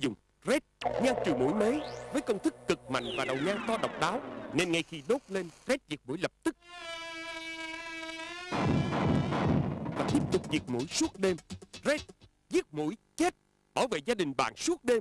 dùng Red nhan trừ mũi mới với công thức cực mạnh và đầu nhang to độc đáo, nên ngay khi đốt lên Red diệt mũi lập tức. Và tiếp tục diệt mũi suốt đêm Red giết mũi chết, bảo vệ gia đình bạn suốt đêm.